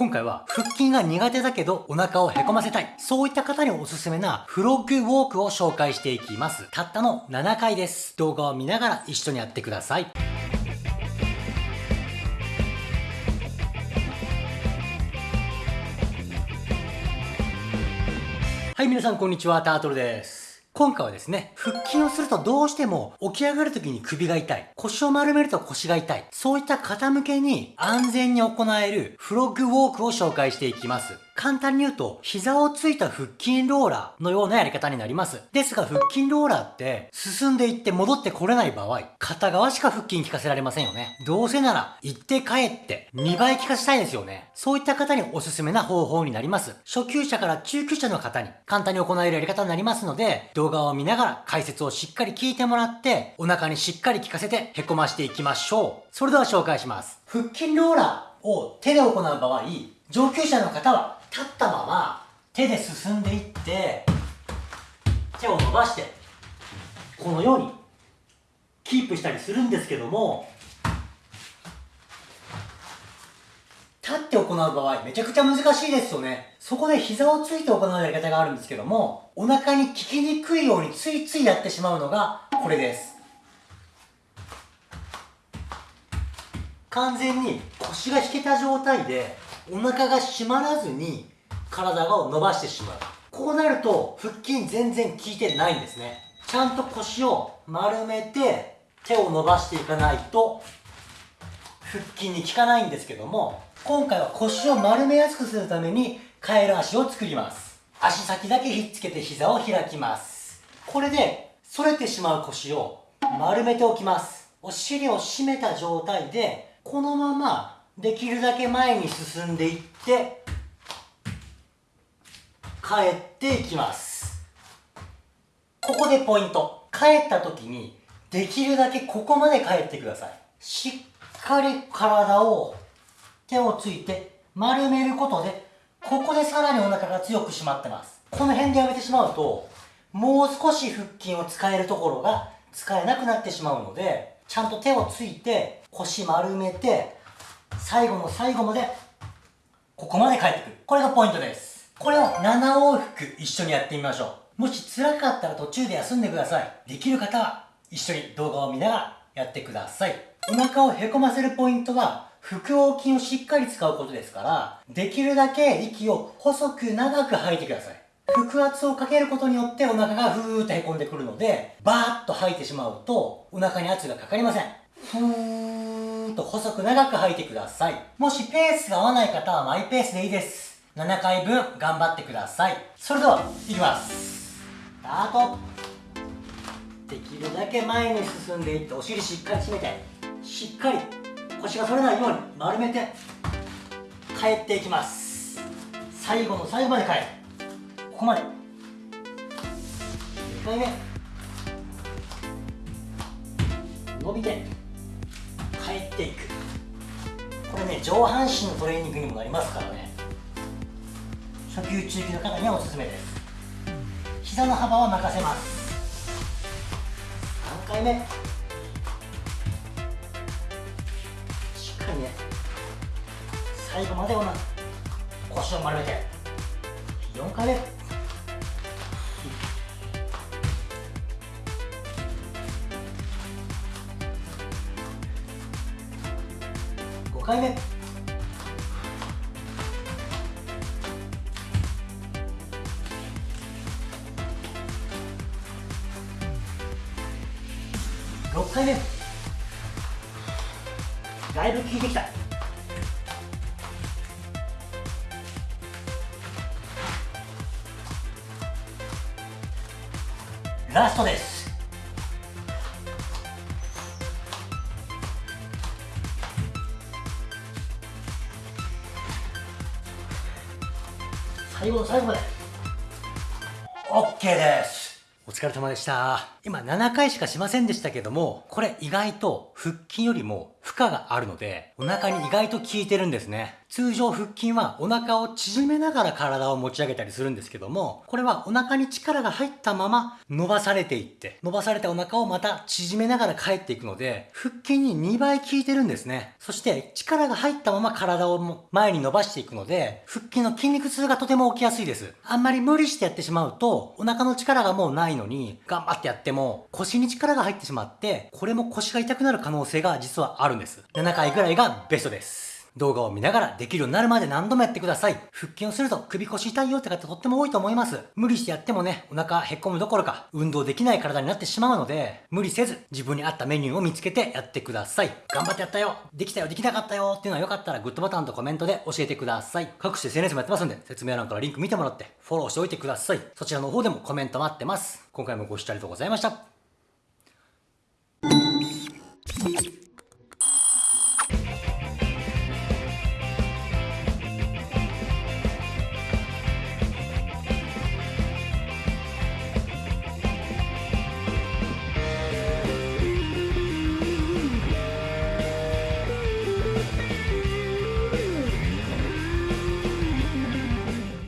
今回は腹筋が苦手だけどお腹をへこませたい。そういった方におすすめなフロッグウォークを紹介していきます。たったの7回です。動画を見ながら一緒にやってください。はい、皆さんこんにちは、タートルです。今回はですね、腹筋をするとどうしても起き上がる時に首が痛い。腰を丸めると腰が痛い。そういった方向けに安全に行えるフロッグウォークを紹介していきます。簡単に言うと、膝をついた腹筋ローラーのようなやり方になります。ですが、腹筋ローラーって、進んでいって戻ってこれない場合、片側しか腹筋効かせられませんよね。どうせなら、行って帰って、2倍効かせたいですよね。そういった方におすすめな方法になります。初級者から中級者の方に簡単に行えるやり方になりますので、動画を見ながら解説をしっかり聞いてもらって、お腹にしっかり効かせてへこましていきましょう。それでは紹介します。腹筋ローラーを手で行う場合、上級者の方は立ったまま手で進んでいって手を伸ばしてこのようにキープしたりするんですけども立って行う場合めちゃくちゃ難しいですよね。そこで膝をついて行うやり方があるんですけどもお腹に効きにくいようについついやってしまうのがこれです。完全に腰が引けた状態でお腹が締まらずに体を伸ばしてしまう。こうなると腹筋全然効いてないんですね。ちゃんと腰を丸めて手を伸ばしていかないと腹筋に効かないんですけども今回は腰を丸めやすくするためにカエル足を作ります。足先だけひっつけて膝を開きます。これで反れてしまう腰を丸めておきます。お尻を締めた状態でこのままできるだけ前に進んでいって帰っていきます。ここでポイント。帰った時にできるだけここまで帰ってください。しっかり体を手をついて丸めることでここでさらにお腹が強く締まってます。この辺でやめてしまうともう少し腹筋を使えるところが使えなくなってしまうのでちゃんと手をついて腰丸めて最後の最後までここまで帰ってくる。これがポイントです。これを7往復一緒にやってみましょう。もし辛かったら途中で休んでください。できる方は一緒に動画を見ながらやってください。お腹をへこませるポイントは腹横筋をしっかり使うことですからできるだけ息を細く長く吐いてください。腹圧をかけることによってお腹がふーっとへこんでくるのでバーッと吐いてしまうとお腹に圧がかかりません。ふーんと細く長く吐いてください。もしペースが合わない方はマイペースでいいです。7回分頑張ってください。それでは、いきます。スタート。できるだけ前に進んでいってお尻しっかり締めて、しっかり腰が反れないように丸めて帰っていきます。最後の最後まで帰る。ここまで。2回目。伸びて帰っていく。これね上半身のトレーニングにもなりますからね。初級中級の方にはおすすめです。膝の幅は任せます。3回目。しっかりね最後までおな腰を丸めて。4回目。回目。6回目。だいぶ効いてきた。ラストです。最後の最後まで。OK です。お疲れ様でした。今7回しかしませんでしたけども、これ意外と腹筋よりも負荷があるので、お腹に意外と効いてるんですね。通常腹筋はお腹を縮めながら体を持ち上げたりするんですけども、これはお腹に力が入ったまま伸ばされていって、伸ばされたお腹をまた縮めながら帰っていくので、腹筋に2倍効いてるんですね。そして力が入ったまま体を前に伸ばしていくので、腹筋の筋肉痛がとても起きやすいです。あんまり無理してやってしまうと、お腹の力がもうないのに、頑張ってやってっても腰に力が入ってしまって、これも腰が痛くなる可能性が実はあるんです。7回ぐらいがベストです。動画を見ながらできるようになるまで何度もやってください。腹筋をすると首腰痛いよって方とっても多いと思います。無理してやってもね、お腹へっこむどころか運動できない体になってしまうので、無理せず自分に合ったメニューを見つけてやってください。頑張ってやったよできたよできなかったよっていうのはよかったらグッドボタンとコメントで教えてください。各種 SNS もやってますんで、説明欄からリンク見てもらってフォローしておいてください。そちらの方でもコメント待ってます。今回もご視聴ありがとうございました。